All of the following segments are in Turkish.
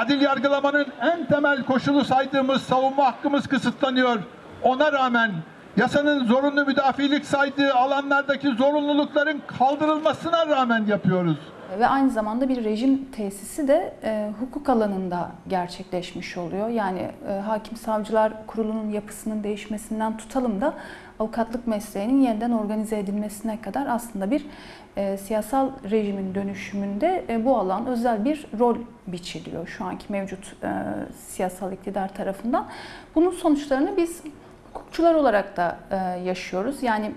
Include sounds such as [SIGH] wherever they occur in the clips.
Adil yargılamanın en temel koşulu saydığımız savunma hakkımız kısıtlanıyor. Ona rağmen yasanın zorunlu müdafilik saydığı alanlardaki zorunlulukların kaldırılmasına rağmen yapıyoruz. Ve aynı zamanda bir rejim tesisi de e, hukuk alanında gerçekleşmiş oluyor. Yani e, hakim savcılar kurulunun yapısının değişmesinden tutalım da avukatlık mesleğinin yeniden organize edilmesine kadar aslında bir e, siyasal rejimin dönüşümünde e, bu alan özel bir rol biçiliyor şu anki mevcut e, siyasal iktidar tarafından. Bunun sonuçlarını biz hukukçular olarak da e, yaşıyoruz. Yani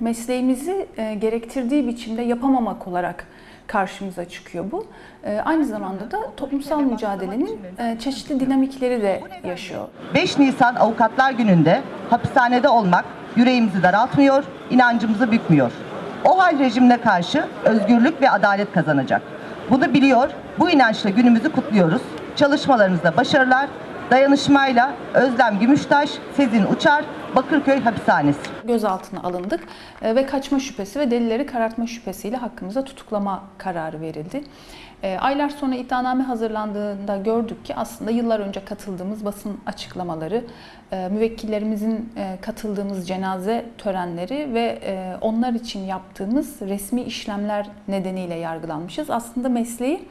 mesleğimizi e, gerektirdiği biçimde yapamamak olarak karşımıza çıkıyor bu. E, aynı zamanda da toplumsal mücadelenin e, çeşitli dinamikleri de yaşıyor. 5 Nisan Avukatlar Günü'nde hapishanede olmak yüreğimizi daraltmıyor, inancımızı bükmüyor. O hal rejimine karşı özgürlük ve adalet kazanacak. Bunu biliyor, bu inançla günümüzü kutluyoruz. Çalışmalarınızda başarılar, dayanışmayla Özlem Gümüştaş, Sezin Uçar, Bakırköy Hapishanesi. Gözaltına alındık e, ve kaçma şüphesi ve delilleri karartma şüphesiyle hakkımıza tutuklama kararı verildi. E, Aylar sonra iddianame hazırlandığında gördük ki aslında yıllar önce katıldığımız basın açıklamaları, e, müvekkillerimizin katıldığımız cenaze törenleri ve onlar için yaptığımız resmi işlemler nedeniyle yargılanmışız. Aslında mesleği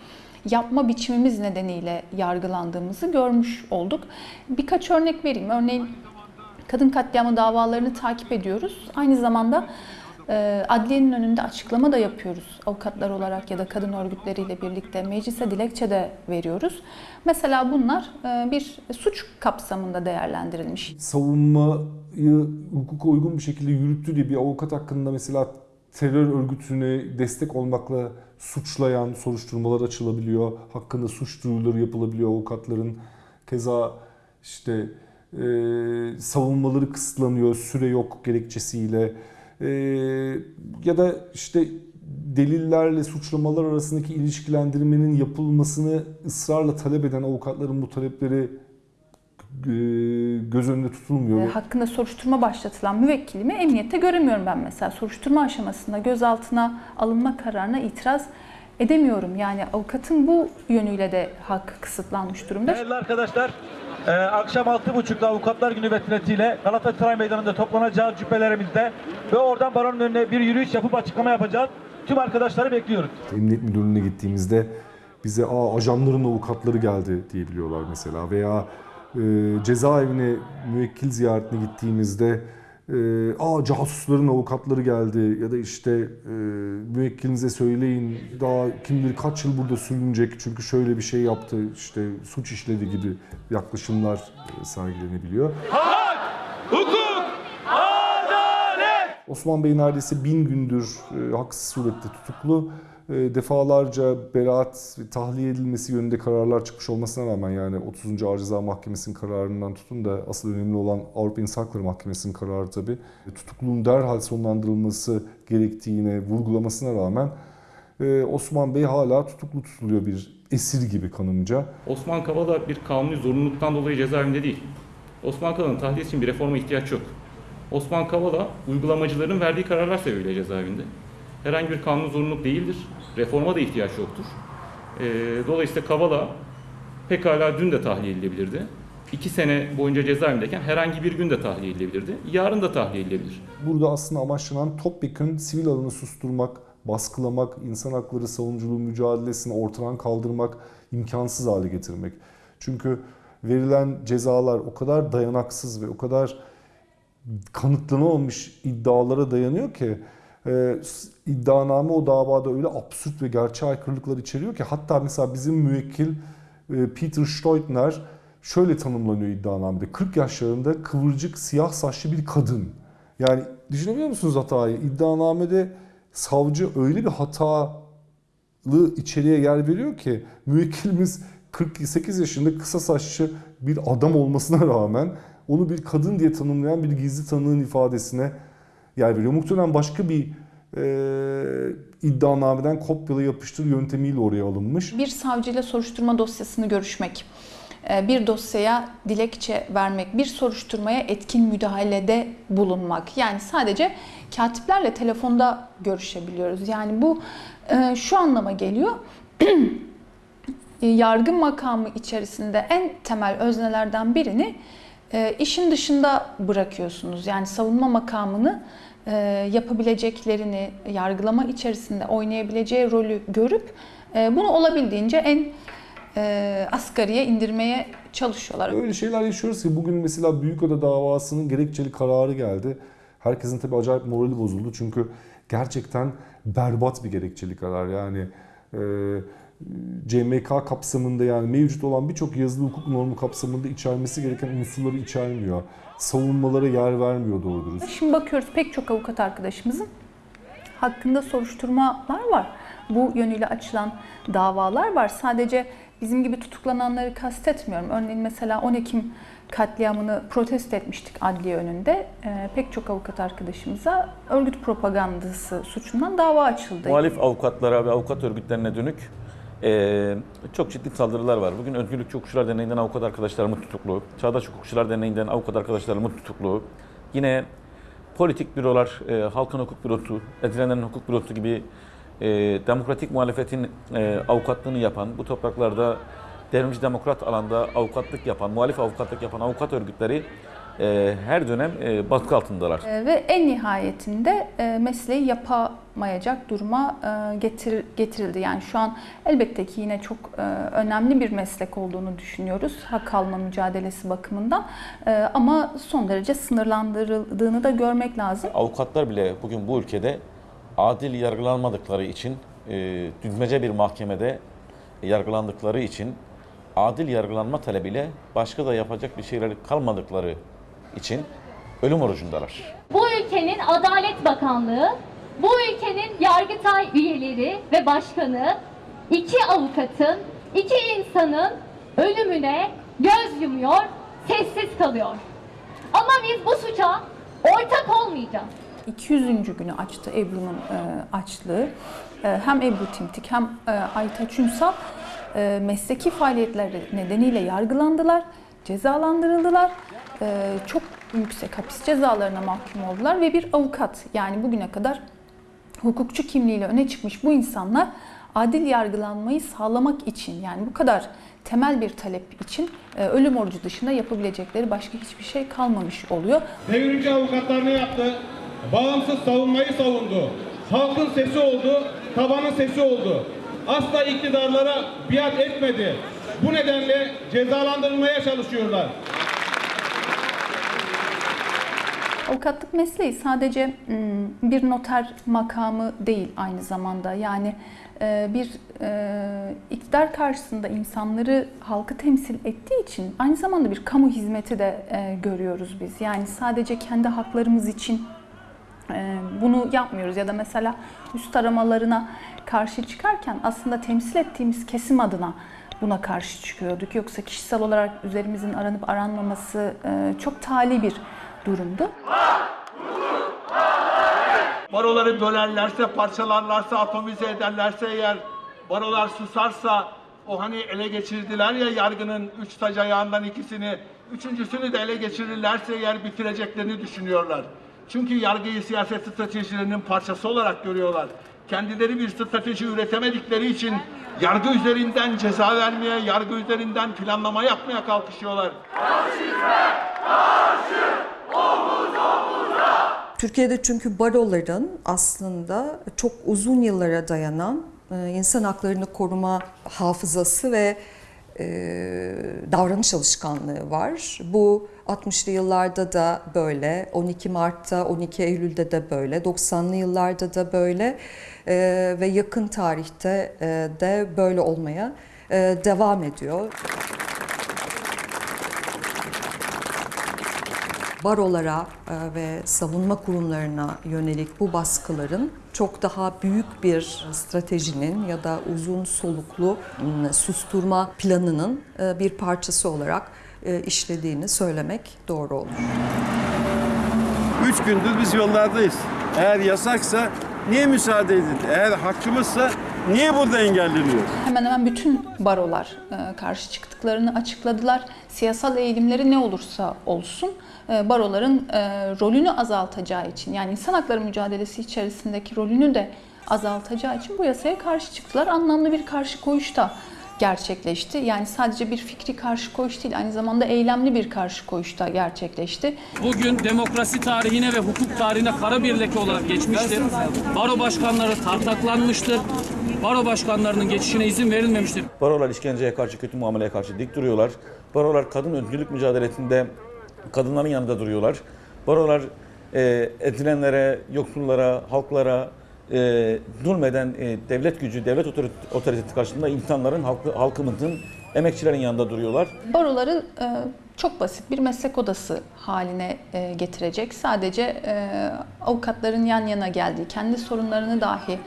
yapma biçimimiz nedeniyle yargılandığımızı görmüş olduk. Birkaç örnek vereyim. Örneğin kadın katliamı davalarını takip ediyoruz. Aynı zamanda e, adliyenin önünde açıklama da yapıyoruz. Avukatlar olarak ya da kadın örgütleriyle birlikte meclise dilekçe de veriyoruz. Mesela bunlar e, bir suç kapsamında değerlendirilmiş. savunmayı hukuka uygun bir şekilde yürüttü diye bir avukat hakkında mesela terör örgütüne destek olmakla suçlayan soruşturmalar açılabiliyor. Hakkında suç duyuruları yapılabiliyor avukatların. Keza işte e, savunmaları kısıtlanıyor, süre yok gerekçesiyle. E, ya da işte delillerle suçlamalar arasındaki ilişkilendirmenin yapılmasını ısrarla talep eden avukatların bu talepleri göz önünde tutulmuyor. E, hakkında soruşturma başlatılan müvekkilimi emniyette göremiyorum ben mesela. Soruşturma aşamasında gözaltına alınma kararına itiraz edemiyorum. Yani avukatın bu yönüyle de hakkı kısıtlanmış durumda. Değerli arkadaşlar, e, akşam 6.30'da Avukatlar Günü vesilesiyle Galatasaray Meydanı'nda toplanacağız cübbelerimizde ve oradan baronun önüne bir yürüyüş yapıp açıklama yapacağız. Tüm arkadaşları bekliyoruz. Emniyet müdürlüğüne gittiğimizde bize Aa, ajanların avukatları geldi diyebiliyorlar mesela veya e, cezaevine müvekkil ziyaretine gittiğimizde e, Aa casusların avukatları geldi ya da işte e, müvekkilinize söyleyin daha kim bilir kaç yıl burada sürünecek çünkü şöyle bir şey yaptı işte suç işledi gibi yaklaşımlar e, sergilenebiliyor. Osman Bey neredeyse bin gündür e, haksız surette tutuklu. E, defalarca beraat tahliye edilmesi yönünde kararlar çıkmış olmasına rağmen yani 30. Ağır Ceza Mahkemesi'nin kararından tutun da asıl önemli olan Avrupa İnsan Hakları Mahkemesi'nin kararı tabii. E, Tutukluluğun derhal sonlandırılması gerektiğine vurgulamasına rağmen e, Osman Bey hala tutuklu tutuluyor bir esir gibi kanımca. Osman Kavala bir kanuni zorunluluktan dolayı cezaevinde değil. Osman Kavala'nın tahliye için bir reforma ihtiyaç yok. Osman Kavala uygulamacıların verdiği kararlar sebebiyle cezaevinde. Herhangi bir kanun zorunluluk değildir. Reforma da ihtiyaç yoktur. Ee, dolayısıyla Kavala pekala dün de tahliye edilebilirdi. İki sene boyunca cezaevindeyken herhangi bir gün de tahliye edilebilirdi. Yarın da tahliye edilebilir. Burada aslında amaçlanan topyekun sivil alanı susturmak, baskılamak, insan hakları savunuculuğu mücadelesini ortadan kaldırmak, imkansız hale getirmek. Çünkü verilen cezalar o kadar dayanaksız ve o kadar kanıtlanamamış iddialara dayanıyor ki e, iddianame o davada öyle absürt ve gerçeğe aykırılıklar içeriyor ki hatta mesela bizim müvekkil e, Peter Steutner şöyle tanımlanıyor iddianamede. 40 yaşlarında kıvırcık siyah saçlı bir kadın. Yani düşünebiliyor musunuz hatayı? İddianamede savcı öyle bir hatalı içeriğe yer veriyor ki müvekkilimiz 48 yaşında kısa saçlı bir adam olmasına rağmen onu bir kadın diye tanımlayan bir gizli tanığın ifadesine yer veriyor. Muhtemelen başka bir e, iddianameden kopyala yapıştır yöntemiyle oraya alınmış. Bir savcıyla soruşturma dosyasını görüşmek, e, bir dosyaya dilekçe vermek, bir soruşturmaya etkin müdahalede bulunmak. Yani sadece katiplerle telefonda görüşebiliyoruz. Yani bu e, şu anlama geliyor. [CLEARS THROAT] e, yargı makamı içerisinde en temel öznelerden birini e, işin dışında bırakıyorsunuz. Yani savunma makamını e, yapabileceklerini, yargılama içerisinde oynayabileceği rolü görüp e, bunu olabildiğince en e, asgariye indirmeye çalışıyorlar. Öyle şeyler yaşıyoruz ki bugün mesela Büyükada davasının gerekçeli kararı geldi. Herkesin tabii acayip morali bozuldu çünkü gerçekten berbat bir gerekçeli karar. Yani e, CMK kapsamında yani mevcut olan birçok yazılı hukuk normu kapsamında içermesi gereken unsurları içermiyor. Savunmalara yer vermiyor doğru dürüst. Şimdi bakıyoruz pek çok avukat arkadaşımızın hakkında soruşturmalar var. Bu yönüyle açılan davalar var. Sadece bizim gibi tutuklananları kastetmiyorum. Örneğin mesela 10 Ekim katliamını protesto etmiştik adliye önünde. Ee, pek çok avukat arkadaşımıza örgüt propagandası suçundan dava açıldı. Muhalif avukatlara ve avukat örgütlerine dönük eee, çok ciddi saldırılar var. Bugün Özgürlükçü Hukukçular Derneği'nden avukat arkadaşlarımız tutuklu. Çağdaş Hukukçular Derneği'nden avukat arkadaşlarımız tutuklu. Yine politik bürolar, eee, Halkın Hukuk Bürosu, Edilenlerin Hukuk Bürosu gibi eee, demokratik muhalefetin eee, avukatlığını yapan, bu topraklarda devrimci demokrat alanda avukatlık yapan, muhalif avukatlık yapan avukat örgütleri eee, her dönem eee, baskı altındalar. Ee, ve en nihayetinde e, mesleği yapamayacak duruma e, getir, getirildi. Yani şu an elbette ki yine çok e, önemli bir meslek olduğunu düşünüyoruz hak alma mücadelesi bakımından. E, ama son derece sınırlandırıldığını da görmek lazım. Avukatlar bile bugün bu ülkede adil yargılanmadıkları için, e, düzmece bir mahkemede yargılandıkları için adil yargılanma talebiyle başka da yapacak bir şeyleri kalmadıkları için ölüm orucundalar. Bu ülkenin Adalet Bakanlığı, bu ülkenin Yargıtay üyeleri ve başkanı iki avukatın, iki insanın ölümüne göz yumuyor, sessiz kalıyor. Ama biz bu suça ortak olmayacağız. 200. günü açtı Ebru'nun e, açlığı. E, hem Ebru Timtik hem e, Aytaç Ünsal e, mesleki faaliyetleri nedeniyle yargılandılar, cezalandırıldılar. E, çok yüksek hapis cezalarına mahkum oldular ve bir avukat yani bugüne kadar hukukçu kimliğiyle öne çıkmış bu insanlar adil yargılanmayı sağlamak için yani bu kadar temel bir talep için e, ölüm orucu dışında yapabilecekleri başka hiçbir şey kalmamış oluyor. Devrimci avukatlar ne yaptı? Bağımsız savunmayı savundu. Halkın sesi oldu, tabanın sesi oldu. Asla iktidarlara biat etmedi. Bu nedenle cezalandırılmaya çalışıyorlar. Avukatlık mesleği sadece mm, bir noter makamı değil aynı zamanda. Yani e, bir e, iktidar karşısında insanları, halkı temsil ettiği için aynı zamanda bir kamu hizmeti de e, görüyoruz biz. Yani sadece kendi haklarımız için bunu yapmıyoruz ya da mesela üst aramalarına karşı çıkarken aslında temsil ettiğimiz kesim adına buna karşı çıkıyorduk. Yoksa kişisel olarak üzerimizin aranıp aranmaması çok tali bir durumdu. Baroları bölerlerse, parçalarlarsa, atomize ederlerse eğer, barolar susarsa, o hani ele geçirdiler ya yargının üç tac ayağından ikisini, üçüncüsünü de ele geçirirlerse eğer bitireceklerini düşünüyorlar. Çünkü yargıyı siyaset stratejilerinin parçası olarak görüyorlar. Kendileri bir strateji üretemedikleri için yargı üzerinden ceza vermeye, yargı üzerinden planlama yapmaya kalkışıyorlar. Türkiye'de çünkü baroların aslında çok uzun yıllara dayanan e, insan haklarını koruma hafızası ve e, davranış alışkanlığı var. Bu 60'lı yıllarda da böyle, 12 Mart'ta, 12 Eylül'de de böyle, 90'lı yıllarda da böyle e, ve yakın tarihte de böyle olmaya devam ediyor. Barolara e, ve savunma kurumlarına yönelik bu baskıların çok daha büyük bir stratejinin ya da uzun soluklu susturma planının e, bir parçası olarak e, işlediğini söylemek doğru olur. Üç gündür biz yollardayız. Eğer yasaksa niye müsaade edin? Eğer hakkımızsa niye burada engelleniyor? Hemen hemen bütün barolar karşı çıktıklarını açıkladılar. Siyasal eğilimleri ne olursa olsun baroların e, rolünü azaltacağı için yani insan hakları mücadelesi içerisindeki rolünü de azaltacağı için bu yasaya karşı çıktılar. Anlamlı bir karşı koyuş da gerçekleşti. Yani sadece bir fikri karşı koyuş değil, aynı zamanda eylemli bir karşı koyuş da gerçekleşti. Bugün demokrasi tarihine ve hukuk tarihine kara bir leke olarak geçmiştir. Baro başkanları tartaklanmıştır. Baro başkanlarının geçişine izin verilmemiştir. Barolar işkenceye karşı, kötü muameleye karşı dik duruyorlar. Barolar kadın özgürlük mücadelesinde kadınların yanında duruyorlar. Barolar e, edilenlere, yoksullara, halklara e, zulmeden e, devlet gücü, devlet otorit- otoritesi karşısında insanların, halkı, halkımızın, emekçilerin yanında duruyorlar. Baroları e, çok basit bir meslek odası haline e, getirecek. Sadece e, avukatların yan yana geldiği, kendi sorunlarını dahi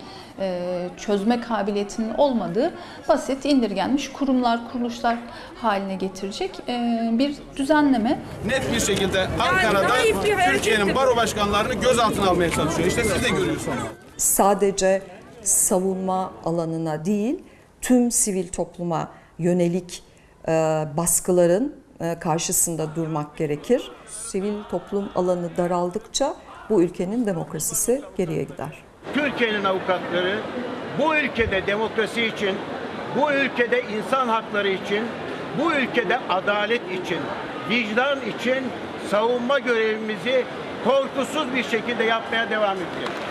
çözme kabiliyetinin olmadığı basit indirgenmiş kurumlar, kuruluşlar haline getirecek e, bir düzenleme. Net bir şekilde Ankara'da Türkiye'nin baro başkanlarını gözaltına almaya çalışıyor. İşte siz de görüyorsunuz. sadece savunma alanına değil tüm sivil topluma yönelik e, baskıların e, karşısında durmak gerekir. Sivil toplum alanı daraldıkça bu ülkenin demokrasisi geriye gider. Türkiye'nin avukatları bu ülkede demokrasi için, bu ülkede insan hakları için, bu ülkede adalet için, vicdan için savunma görevimizi korkusuz bir şekilde yapmaya devam edeceğiz.